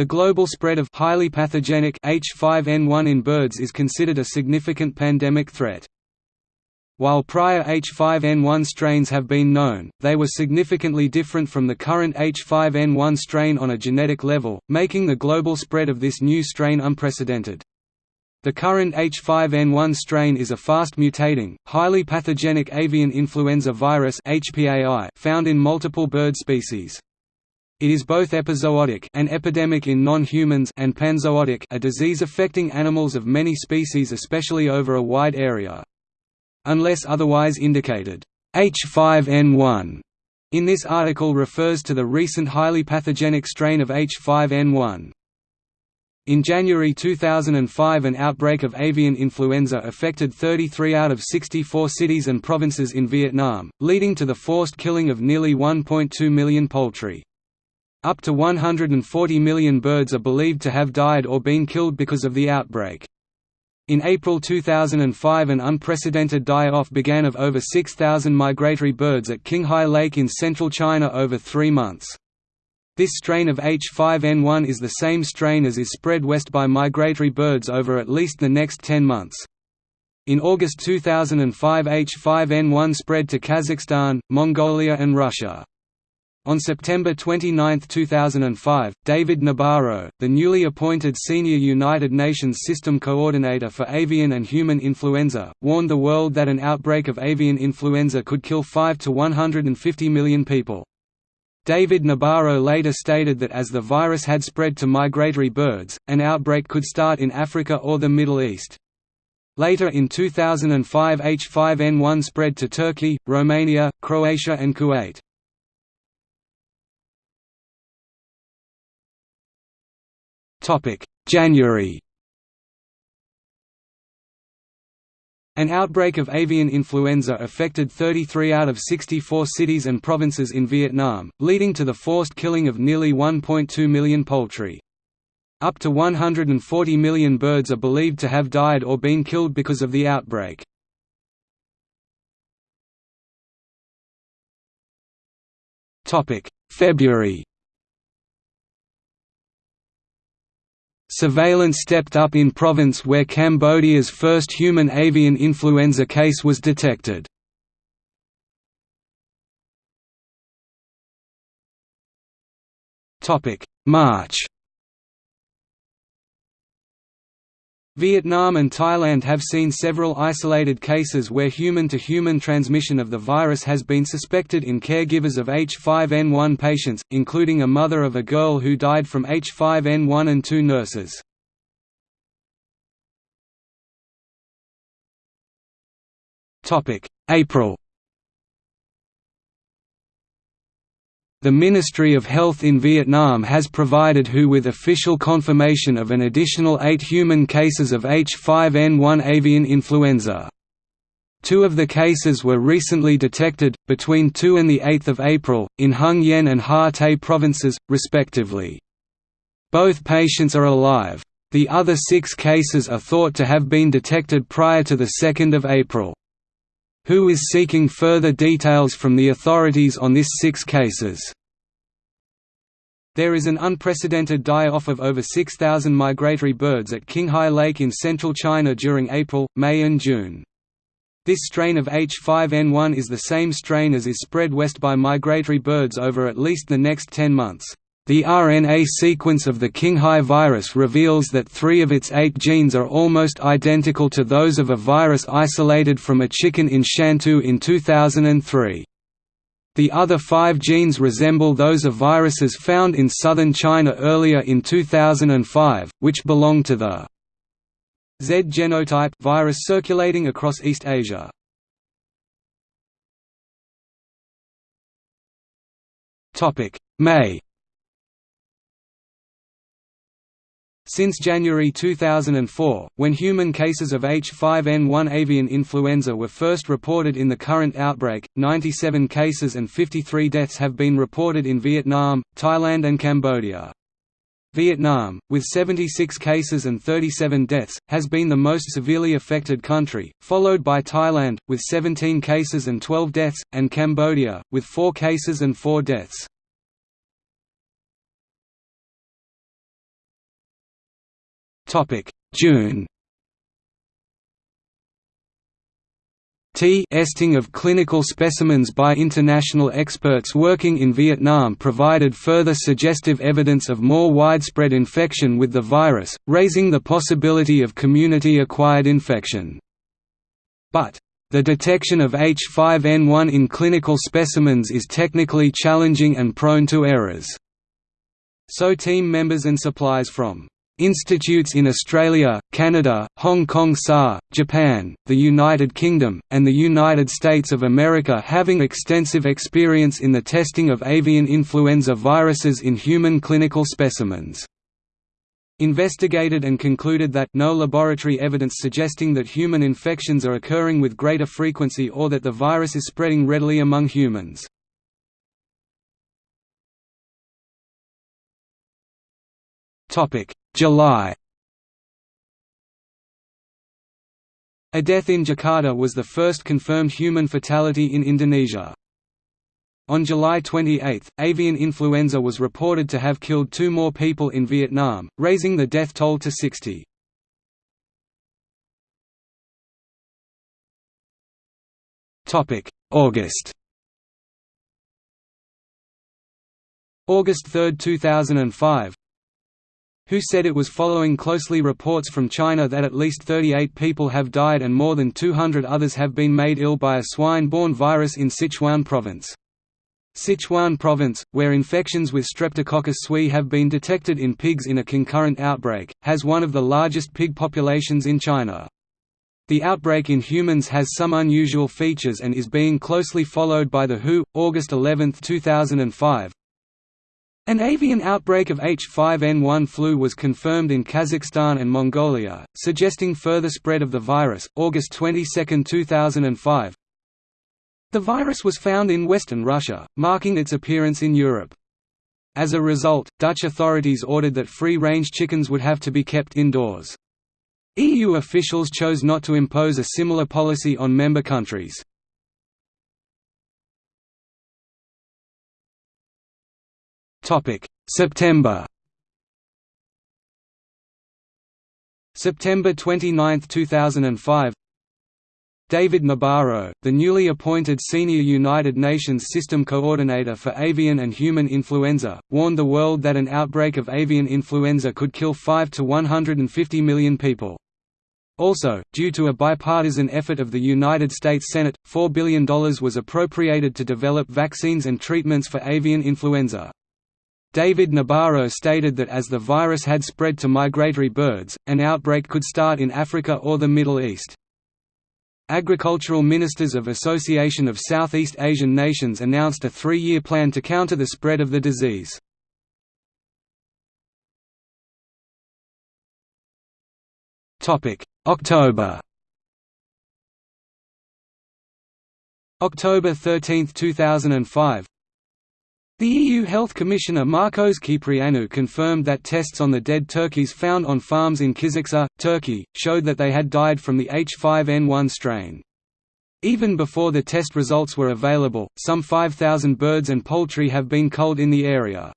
The global spread of highly pathogenic H5N1 in birds is considered a significant pandemic threat. While prior H5N1 strains have been known, they were significantly different from the current H5N1 strain on a genetic level, making the global spread of this new strain unprecedented. The current H5N1 strain is a fast-mutating, highly pathogenic avian influenza virus found in multiple bird species. It is both epizootic an epidemic in non-humans and panzootic a disease affecting animals of many species especially over a wide area. Unless otherwise indicated, H5N1 in this article refers to the recent highly pathogenic strain of H5N1. In January 2005 an outbreak of avian influenza affected 33 out of 64 cities and provinces in Vietnam, leading to the forced killing of nearly 1.2 million poultry. Up to 140 million birds are believed to have died or been killed because of the outbreak. In April 2005 an unprecedented die-off began of over 6,000 migratory birds at Qinghai Lake in central China over three months. This strain of H5N1 is the same strain as is spread west by migratory birds over at least the next 10 months. In August 2005 H5N1 spread to Kazakhstan, Mongolia and Russia. On September 29, 2005, David Nabarro, the newly appointed Senior United Nations System Coordinator for Avian and Human Influenza, warned the world that an outbreak of avian influenza could kill 5 to 150 million people. David Nabarro later stated that as the virus had spread to migratory birds, an outbreak could start in Africa or the Middle East. Later in 2005 H5N1 spread to Turkey, Romania, Croatia and Kuwait. January An outbreak of avian influenza affected 33 out of 64 cities and provinces in Vietnam, leading to the forced killing of nearly 1.2 million poultry. Up to 140 million birds are believed to have died or been killed because of the outbreak. February Surveillance stepped up in province where Cambodia's first human avian influenza case was detected. March Vietnam and Thailand have seen several isolated cases where human-to-human -human transmission of the virus has been suspected in caregivers of H5N1 patients, including a mother of a girl who died from H5N1 and two nurses. April The Ministry of Health in Vietnam has provided WHO with official confirmation of an additional eight human cases of H5N1 avian influenza. Two of the cases were recently detected, between 2 and 8 April, in Hưng Yên and Ha Tây provinces, respectively. Both patients are alive. The other six cases are thought to have been detected prior to 2 April. WHO is seeking further details from the authorities on this six cases. There is an unprecedented die-off of over 6,000 migratory birds at Qinghai Lake in central China during April, May and June. This strain of H5N1 is the same strain as is spread west by migratory birds over at least the next 10 months. The RNA sequence of the Qinghai virus reveals that three of its eight genes are almost identical to those of a virus isolated from a chicken in Shantou in 2003. The other five genes resemble those of viruses found in southern China earlier in 2005, which belong to the Z genotype virus circulating across East Asia. May Since January 2004, when human cases of H5N1 avian influenza were first reported in the current outbreak, 97 cases and 53 deaths have been reported in Vietnam, Thailand and Cambodia. Vietnam, with 76 cases and 37 deaths, has been the most severely affected country, followed by Thailand, with 17 cases and 12 deaths, and Cambodia, with 4 cases and 4 deaths. June T testing of clinical specimens by international experts working in Vietnam provided further suggestive evidence of more widespread infection with the virus, raising the possibility of community-acquired infection. But, the detection of H5N1 in clinical specimens is technically challenging and prone to errors. So team members and supplies from Institutes in Australia, Canada, Hong Kong SAR, Japan, the United Kingdom, and the United States of America having extensive experience in the testing of avian influenza viruses in human clinical specimens. Investigated and concluded that no laboratory evidence suggesting that human infections are occurring with greater frequency or that the virus is spreading readily among humans. Topic: July A death in Jakarta was the first confirmed human fatality in Indonesia. On July 28, avian influenza was reported to have killed two more people in Vietnam, raising the death toll to 60. August August 3, 2005 who said it was following closely reports from China that at least 38 people have died and more than 200 others have been made ill by a swine-borne virus in Sichuan province. Sichuan province, where infections with Streptococcus suis have been detected in pigs in a concurrent outbreak, has one of the largest pig populations in China. The outbreak in humans has some unusual features and is being closely followed by the WHO. August 11, 2005, an avian outbreak of H5N1 flu was confirmed in Kazakhstan and Mongolia, suggesting further spread of the virus. August 22, 2005. The virus was found in western Russia, marking its appearance in Europe. As a result, Dutch authorities ordered that free-range chickens would have to be kept indoors. EU officials chose not to impose a similar policy on member countries. September September 29, 2005 David Nabarro, the newly appointed Senior United Nations System Coordinator for Avian and Human Influenza, warned the world that an outbreak of avian influenza could kill 5 to 150 million people. Also, due to a bipartisan effort of the United States Senate, $4 billion was appropriated to develop vaccines and treatments for avian influenza. David Nabarro stated that as the virus had spread to migratory birds, an outbreak could start in Africa or the Middle East. Agricultural ministers of Association of Southeast Asian Nations announced a three-year plan to counter the spread of the disease. October October 13, 2005 the EU Health Commissioner Marcos Kyprianou confirmed that tests on the dead turkeys found on farms in Kiziksa, Turkey, showed that they had died from the H5N1 strain. Even before the test results were available, some 5,000 birds and poultry have been culled in the area.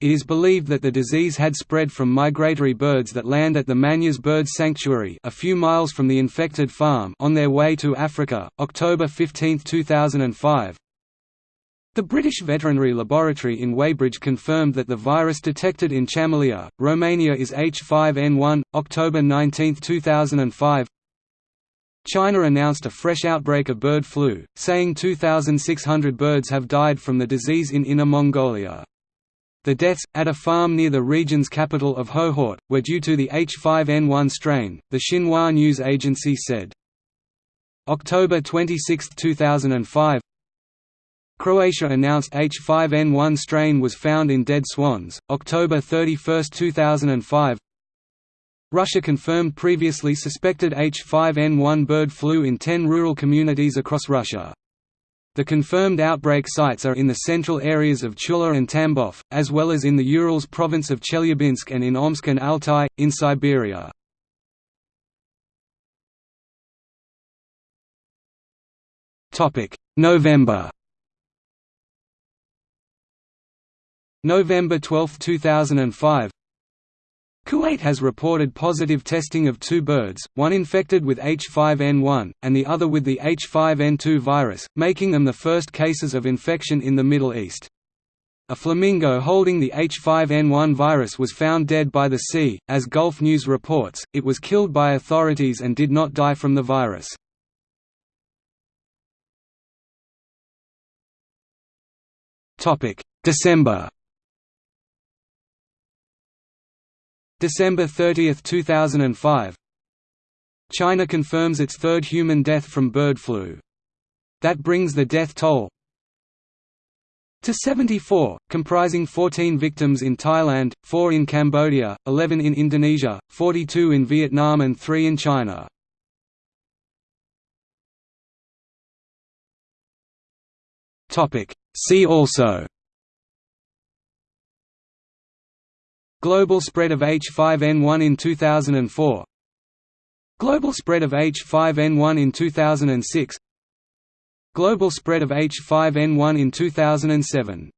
It is believed that the disease had spread from migratory birds that land at the Manyas Bird Sanctuary a few miles from the infected farm on their way to Africa. October 15, 2005, the British Veterinary Laboratory in Weybridge confirmed that the virus detected in Chamelia, Romania is H5N1. October 19, 2005 China announced a fresh outbreak of bird flu, saying 2,600 birds have died from the disease in Inner Mongolia. The deaths, at a farm near the region's capital of Hohhot, were due to the H5N1 strain, the Xinhua news agency said. October 26, 2005 Croatia announced H5N1 strain was found in dead swans, October 31, 2005 Russia confirmed previously suspected H5N1 bird flu in 10 rural communities across Russia. The confirmed outbreak sites are in the central areas of Tula and Tambov, as well as in the Urals province of Chelyabinsk and in Omsk and Altai, in Siberia. November November 12, 2005 Kuwait has reported positive testing of two birds, one infected with H5N1, and the other with the H5N2 virus, making them the first cases of infection in the Middle East. A flamingo holding the H5N1 virus was found dead by the sea. As Gulf News reports, it was killed by authorities and did not die from the virus. December December 30, 2005 China confirms its third human death from bird flu. That brings the death toll to 74, comprising 14 victims in Thailand, 4 in Cambodia, 11 in Indonesia, 42 in Vietnam and 3 in China. See also Global spread of H5N1 in 2004 Global spread of H5N1 in 2006 Global spread of H5N1 in 2007